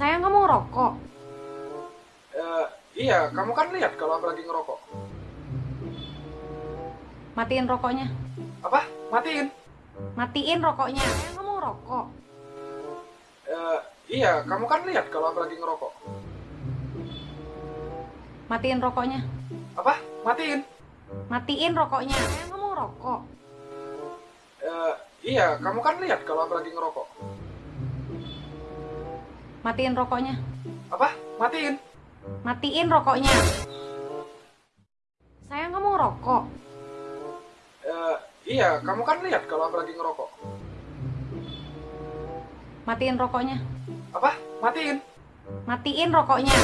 Sayang kamu ngerokok. Eh, iya, kamu kan lihat kalau aku lagi ngerokok. Matiin rokoknya. Apa? Matiin? Matiin rokoknya. Sayang kamu ngerokok. Eh, iya, kamu kan lihat kalau aku lagi ngerokok. Matiin rokoknya. Apa? Matiin? Matiin rokoknya. Sayang kamu ngerokok. Eh, iya, kamu kan lihat kalau aku lagi ngerokok. Matiin rokoknya. Apa? Matiin? Matiin rokoknya. Sayang kamu ngerokok. Eh, iya, kamu kan lihat kalau aku lagi ngerokok. Matiin rokoknya. Apa? Matiin? Matiin rokoknya.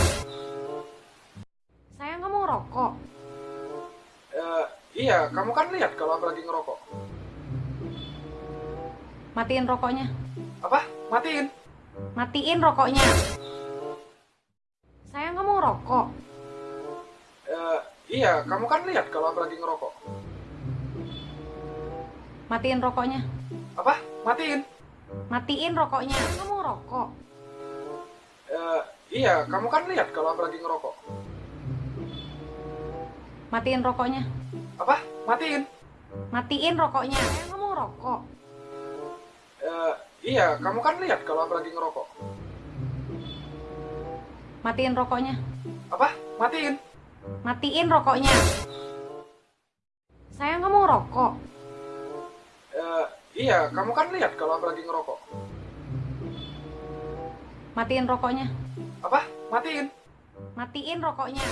Sayang kamu ngerokok. Eh, iya, kamu kan lihat kalau aku lagi ngerokok. Matiin rokoknya. Apa? Matiin? Matiin rokoknya. Sayang kamu ngerokok. Eh, iya, kamu kan lihat kalau aku lagi ngerokok. Matiin rokoknya. Apa? Matiin? Matiin rokoknya. Kamu ngerokok. Eh, iya, kamu kan lihat kalau aku lagi ngerokok. Matiin rokoknya. Apa? Matiin? Matiin rokoknya. Sayang kamu ngerokok. Iya, kamu kan lihat kalau aku lagi ngerokok. Matiin rokoknya. Apa? Matiin? Matiin rokoknya. Sayang kamu ngerokok. Eh, iya, kamu kan lihat kalau aku lagi ngerokok. Matiin rokoknya. Apa? Matiin? Matiin rokoknya.